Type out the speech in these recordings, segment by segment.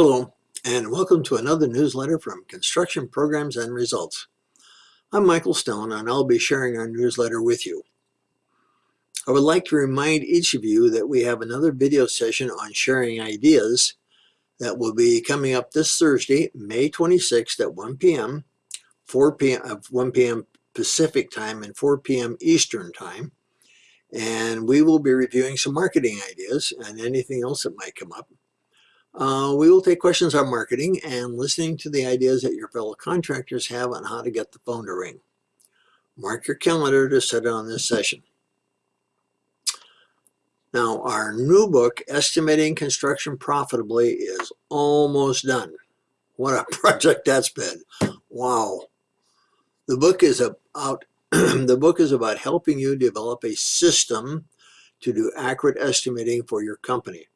Hello, and welcome to another newsletter from Construction Programs and Results. I'm Michael Stone, and I'll be sharing our newsletter with you. I would like to remind each of you that we have another video session on sharing ideas that will be coming up this Thursday, May 26th at 1 p.m., 4 p.m. of uh, 1 p.m. Pacific time and 4 p.m. Eastern time. And we will be reviewing some marketing ideas and anything else that might come up. Uh, we will take questions on marketing and listening to the ideas that your fellow contractors have on how to get the phone to ring. Mark your calendar to set it on this session. Now, our new book, Estimating Construction Profitably, is almost done. What a project that's been. Wow. The book is about the book is about helping you develop a system to do accurate estimating for your company.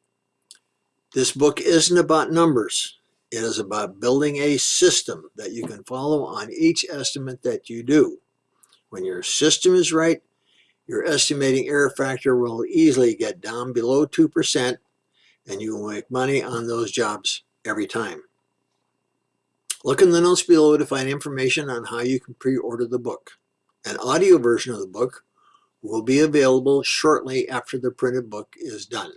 This book isn't about numbers. It is about building a system that you can follow on each estimate that you do. When your system is right, your estimating error factor will easily get down below 2% and you will make money on those jobs every time. Look in the notes below to find information on how you can pre-order the book. An audio version of the book will be available shortly after the printed book is done.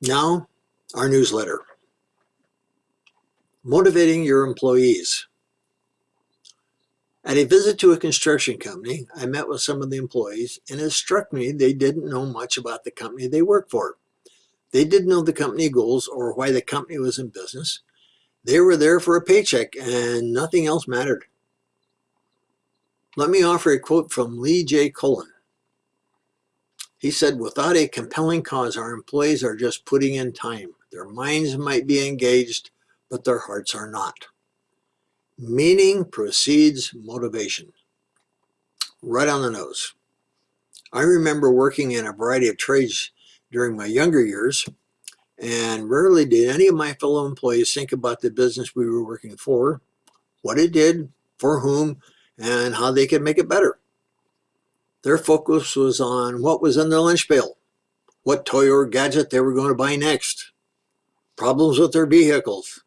Now, our newsletter. Motivating your employees. At a visit to a construction company, I met with some of the employees and it struck me they didn't know much about the company they worked for. They didn't know the company goals or why the company was in business. They were there for a paycheck and nothing else mattered. Let me offer a quote from Lee J. Colan. He said, without a compelling cause, our employees are just putting in time. Their minds might be engaged, but their hearts are not. Meaning precedes motivation. Right on the nose. I remember working in a variety of trades during my younger years, and rarely did any of my fellow employees think about the business we were working for, what it did, for whom, and how they could make it better. Their focus was on what was in their lunch pail, what toy or gadget they were going to buy next, problems with their vehicles,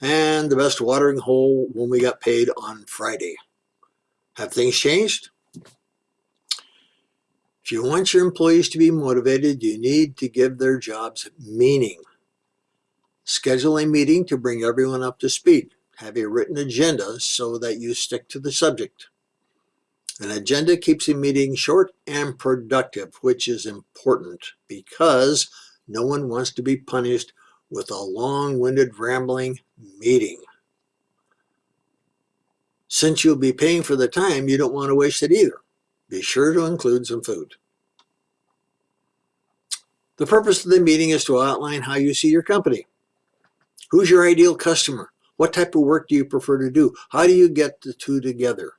and the best watering hole when we got paid on Friday. Have things changed? If you want your employees to be motivated, you need to give their jobs meaning. Schedule a meeting to bring everyone up to speed. Have a written agenda so that you stick to the subject. An agenda keeps a meeting short and productive, which is important because no one wants to be punished with a long-winded rambling meeting. Since you'll be paying for the time, you don't want to waste it either. Be sure to include some food. The purpose of the meeting is to outline how you see your company. Who's your ideal customer? What type of work do you prefer to do? How do you get the two together?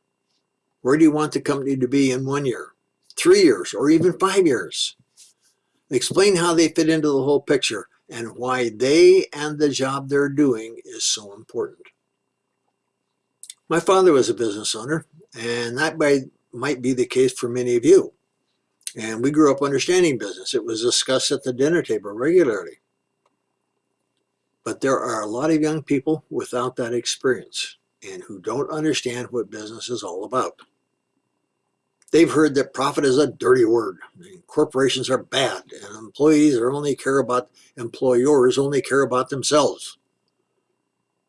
Where do you want the company to be in one year, three years, or even five years? Explain how they fit into the whole picture and why they and the job they're doing is so important. My father was a business owner, and that might be the case for many of you. And we grew up understanding business. It was discussed at the dinner table regularly. But there are a lot of young people without that experience and who don't understand what business is all about. They've heard that profit is a dirty word. corporations are bad and employees are only care about, employers only care about themselves.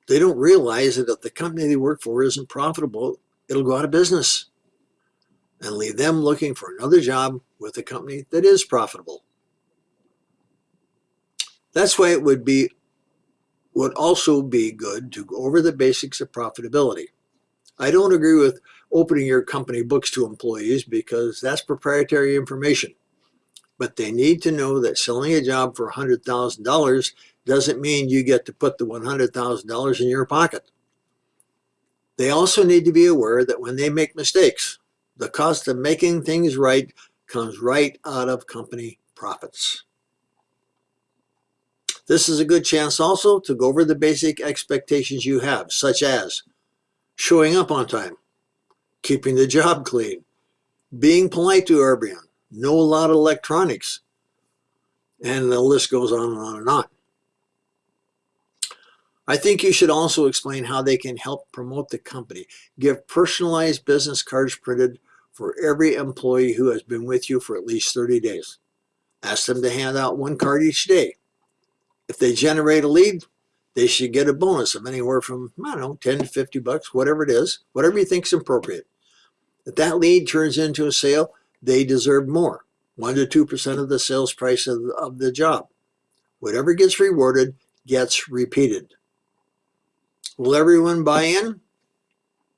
They don't realize that if the company they work for isn't profitable, it'll go out of business and leave them looking for another job with a company that is profitable. That's why it would be would also be good to go over the basics of profitability. I don't agree with opening your company books to employees because that's proprietary information. But they need to know that selling a job for $100,000 doesn't mean you get to put the $100,000 in your pocket. They also need to be aware that when they make mistakes, the cost of making things right comes right out of company profits. This is a good chance also to go over the basic expectations you have, such as showing up on time, keeping the job clean, being polite to everyone, know a lot of electronics, and the list goes on and on and on. I think you should also explain how they can help promote the company. Give personalized business cards printed for every employee who has been with you for at least 30 days. Ask them to hand out one card each day. If they generate a lead, they should get a bonus of anywhere from, I don't know, 10 to 50 bucks, whatever it is, whatever you think is appropriate. If that lead turns into a sale, they deserve more, 1 to 2% of the sales price of, of the job. Whatever gets rewarded gets repeated. Will everyone buy in?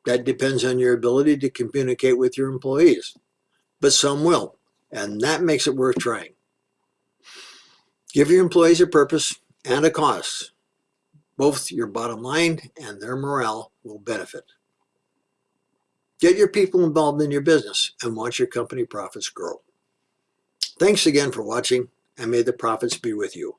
That depends on your ability to communicate with your employees. But some will, and that makes it worth trying. Give your employees a purpose and a cause. Both your bottom line and their morale will benefit. Get your people involved in your business and watch your company profits grow. Thanks again for watching and may the profits be with you.